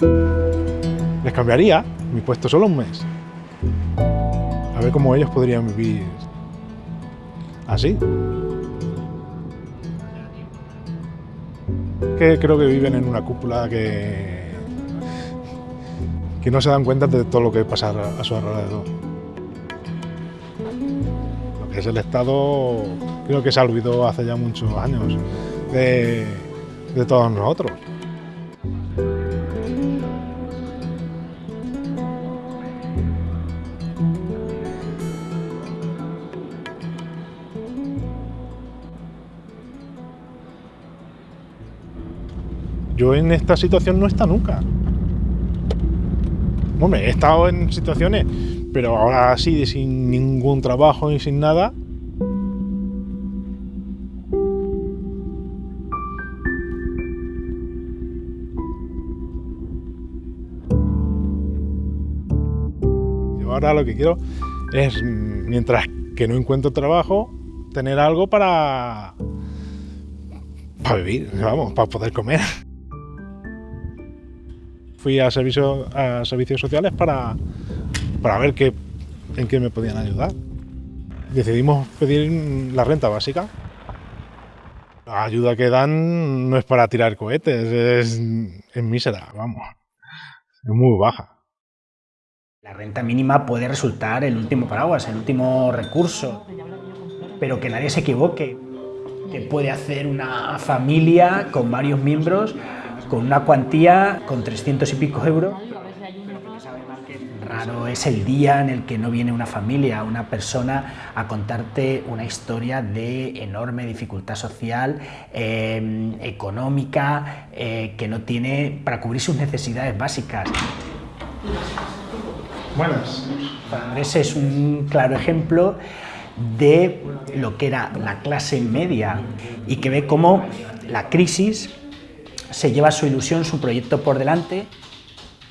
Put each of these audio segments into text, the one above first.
Les cambiaría mi puesto solo un mes. A ver cómo ellos podrían vivir así. Que creo que viven en una cúpula que, que no se dan cuenta de todo lo que pasa a su alrededor. Lo que es el Estado creo que se ha olvidado hace ya muchos años de, de todos nosotros. Yo en esta situación no he estado nunca. Hombre, he estado en situaciones, pero ahora así, sin ningún trabajo y sin nada. Ahora lo que quiero es, mientras que no encuentro trabajo, tener algo para, para vivir, vamos, para poder comer fui a, servicio, a servicios sociales para, para ver qué, en qué me podían ayudar. Decidimos pedir la renta básica. La ayuda que dan no es para tirar cohetes, es, es mísera, vamos. Es muy baja. La renta mínima puede resultar el último paraguas, el último recurso, pero que nadie se equivoque, que puede hacer una familia con varios miembros con una cuantía con 300 y pico euros. Raro es el día en el que no viene una familia, una persona a contarte una historia de enorme dificultad social, eh, económica, eh, que no tiene para cubrir sus necesidades básicas. Buenas. Andrés es un claro ejemplo de lo que era la clase media y que ve cómo la crisis se lleva su ilusión, su proyecto por delante,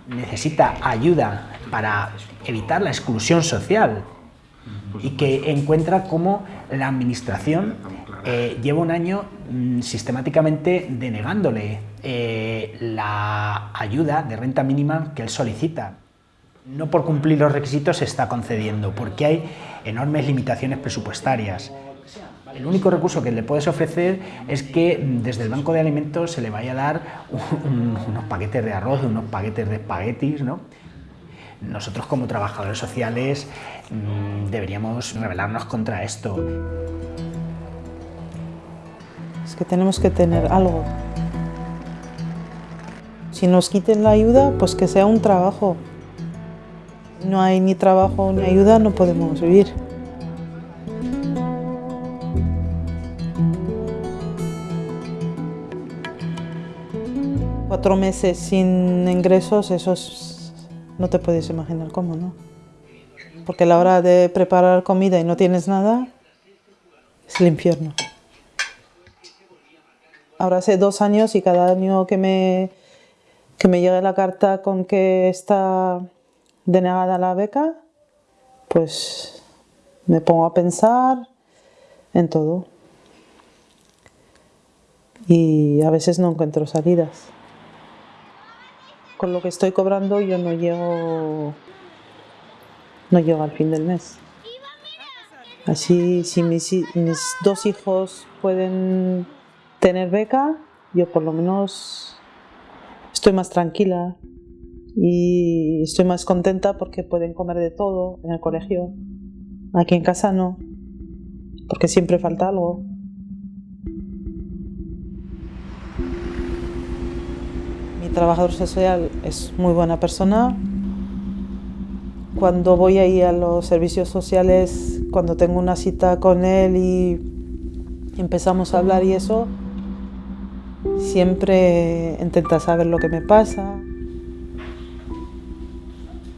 necesita ayuda para evitar la exclusión social y que encuentra cómo la administración eh, lleva un año mm, sistemáticamente denegándole eh, la ayuda de renta mínima que él solicita. No por cumplir los requisitos se está concediendo, porque hay enormes limitaciones presupuestarias. El único recurso que le puedes ofrecer es que desde el banco de alimentos se le vaya a dar unos paquetes de arroz, unos paquetes de espaguetis, ¿no? Nosotros como trabajadores sociales mm, deberíamos rebelarnos contra esto. Es que tenemos que tener algo. Si nos quiten la ayuda, pues que sea un trabajo. No hay ni trabajo ni ayuda, no podemos vivir. Cuatro meses sin ingresos, eso no te puedes imaginar cómo, ¿no? Porque a la hora de preparar comida y no tienes nada, es el infierno. Ahora hace dos años y cada año que me, que me llega la carta con que está denegada la beca, pues me pongo a pensar en todo. Y a veces no encuentro salidas con lo que estoy cobrando yo no llego, no llego al fin del mes. Así, si mis, mis dos hijos pueden tener beca, yo por lo menos estoy más tranquila y estoy más contenta porque pueden comer de todo en el colegio. Aquí en casa no, porque siempre falta algo. Trabajador social es muy buena persona. Cuando voy ahí a los servicios sociales, cuando tengo una cita con él y empezamos a hablar y eso, siempre intenta saber lo que me pasa.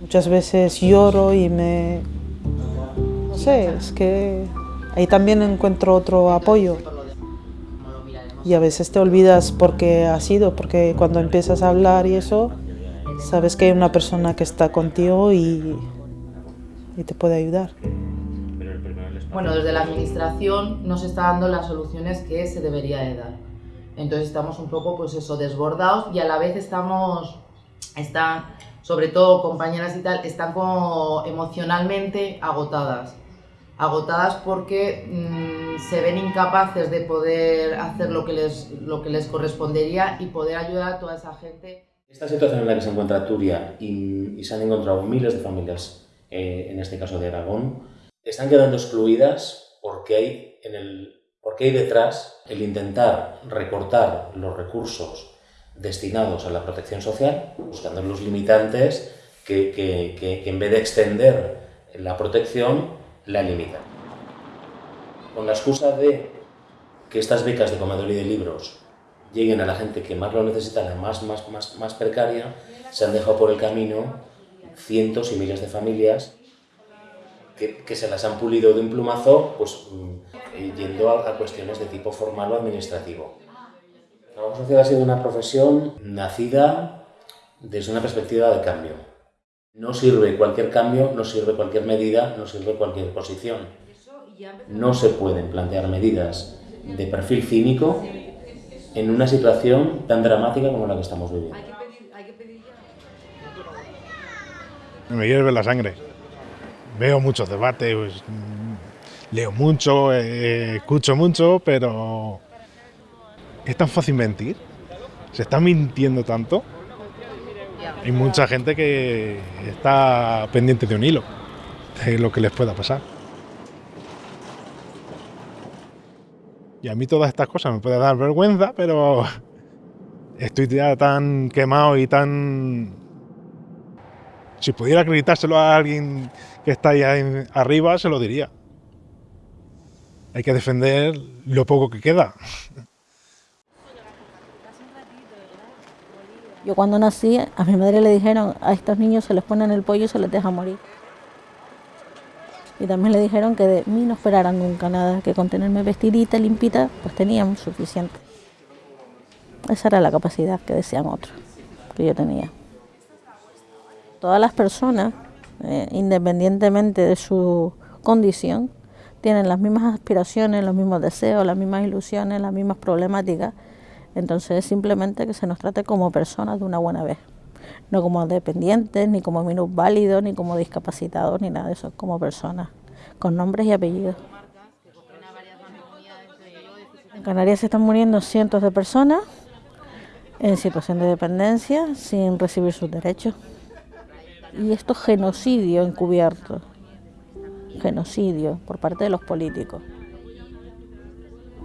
Muchas veces lloro y me... No sé, es que ahí también encuentro otro apoyo y a veces te olvidas por qué ha sido, porque cuando empiezas a hablar y eso, sabes que hay una persona que está contigo y, y te puede ayudar. Bueno, desde la administración no se está dando las soluciones que se debería de dar. Entonces estamos un poco, pues eso, desbordados y a la vez estamos están, sobre todo compañeras y tal, están como emocionalmente agotadas. Agotadas porque mm, se ven incapaces de poder hacer lo que, les, lo que les correspondería y poder ayudar a toda esa gente. Esta situación en la que se encuentra Turia y, se han encontrado miles de familias, eh, en este caso de Aragón, están quedando excluidas porque hay, en el, porque hay detrás el intentar recortar los recursos destinados a la protección social, buscando los limitantes que, que, que, en vez de extender la protección, la limitan. Con la excusa de que estas becas de comedor y de libros lleguen a la gente que más lo necesita, la más, más, más, más precaria, se han dejado por el camino cientos y miles de familias que, que se las han pulido de un plumazo, pues mm, yendo a, cuestiones de tipo formal o administrativo. La trabajo social ha sido una profesión nacida desde una perspectiva de cambio. No sirve cualquier cambio, no sirve cualquier medida, no sirve cualquier posición. No se pueden plantear medidas de perfil cínico en una situación tan dramática como la que estamos viviendo. Me hierve la sangre. Veo muchos debates, pues, leo mucho, eh, escucho mucho, pero es tan fácil mentir. Se está mintiendo tanto. Hay mucha gente que está pendiente de un hilo, de lo que les pueda pasar. Y a mí todas estas cosas me pueden dar vergüenza, pero estoy ya tan quemado y tan... Si pudiera acreditárselo a alguien que está ahí arriba, se lo diría. Hay que defender lo poco que queda. Yo cuando nací, a mi madre le dijeron, a estos niños se les ponen el pollo y se les deja morir. Y también le dijeron que de mí no esperaran nunca nada, que con tenerme vestidita, limpita, pues tenían suficiente. Esa era la capacidad que decían otros, que yo tenía. Todas las personas, eh, independientemente de su condición, tienen las mismas aspiraciones, los mismos deseos, las mismas ilusiones, las mismas problemáticas. Entonces simplemente que se nos trate como personas de una buena vez no como dependientes, ni como minusválidos, ni como discapacitados, ni nada de eso, como personas, con nombres y apellidos. En Canarias se están muriendo cientos de personas en situación de dependencia sin recibir sus derechos. Y esto es genocidio encubierto, genocidio por parte de los políticos.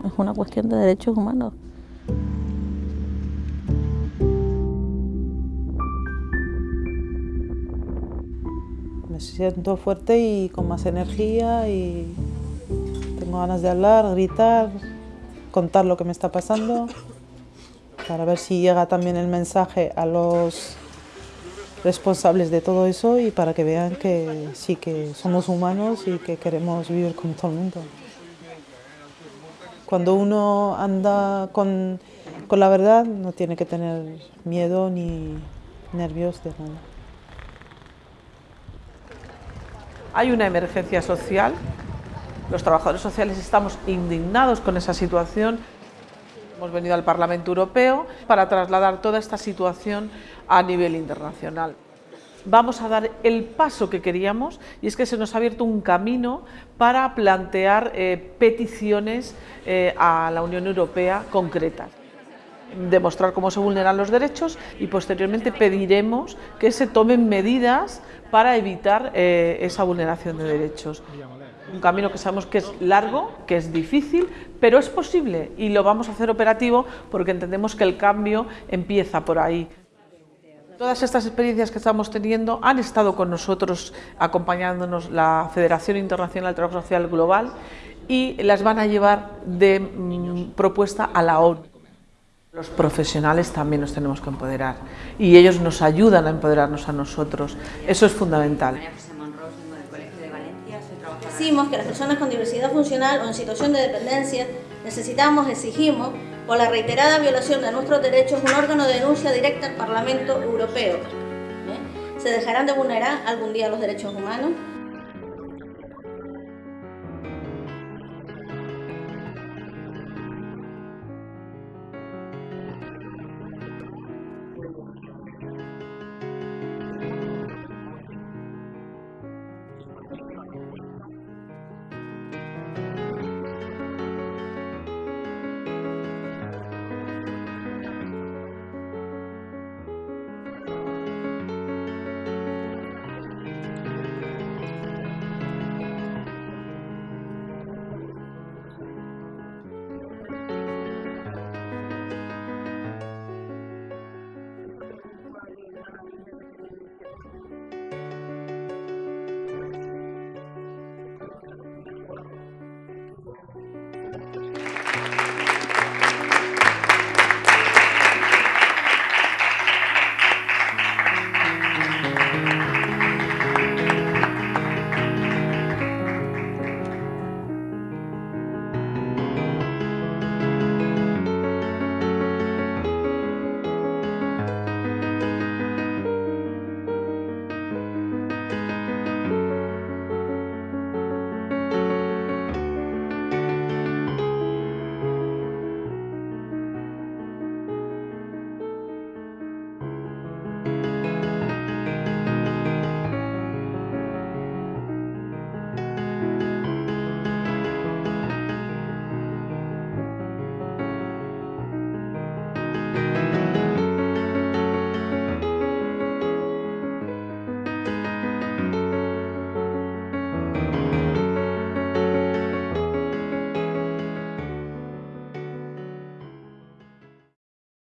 Es una cuestión de derechos humanos. Siento fuerte y con más energía y tengo ganas de hablar, gritar, contar lo que me está pasando para ver si llega también el mensaje a los responsables de todo eso y para que vean que sí que somos humanos y que queremos vivir con todo el mundo. Cuando uno anda con, con la verdad no tiene que tener miedo ni nervios de nada. Hay una emergencia social, los trabajadores sociales estamos indignados con esa situación. Hemos venido al Parlamento Europeo para trasladar toda esta situación a nivel internacional. Vamos a dar el paso que queríamos y es que se nos ha abierto un camino para plantear eh, peticiones eh, a la Unión Europea concretas demostrar cómo se vulneran los derechos y posteriormente pediremos que se tomen medidas para evitar eh, esa vulneración de derechos. Un camino que sabemos que es largo, que es difícil, pero es posible y lo vamos a hacer operativo porque entendemos que el cambio empieza por ahí. Todas estas experiencias que estamos teniendo han estado con nosotros acompañándonos la Federación Internacional del Trabajo Social Global y las van a llevar de mm, propuesta a la ONU. Los profesionales también nos tenemos que empoderar y ellos nos ayudan a empoderarnos a nosotros. Eso es fundamental. Decimos que las personas con diversidad funcional o en situación de dependencia necesitamos, exigimos, por la reiterada violación de nuestros derechos, un órgano de denuncia directa al Parlamento Europeo. ¿Se dejarán de vulnerar algún día los derechos humanos?